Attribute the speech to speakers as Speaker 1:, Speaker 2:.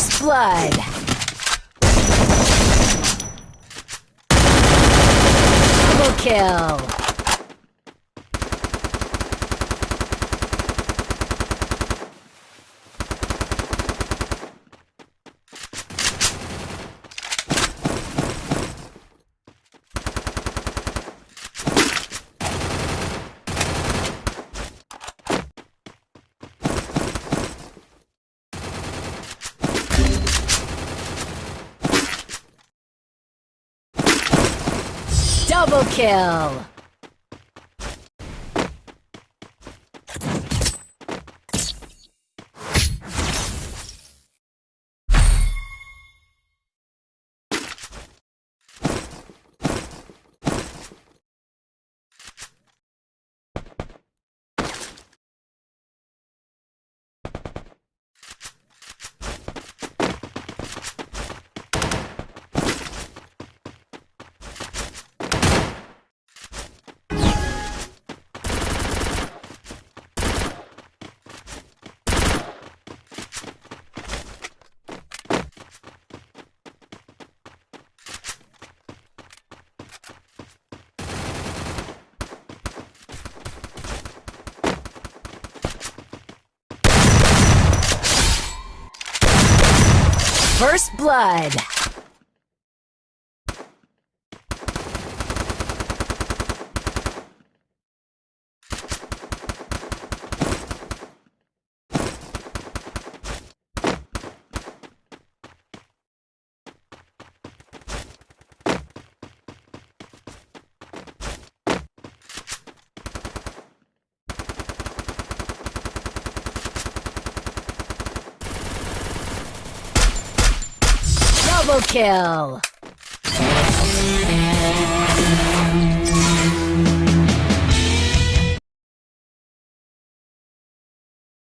Speaker 1: First blood. Double kill. Double kill. First blood. Double kill.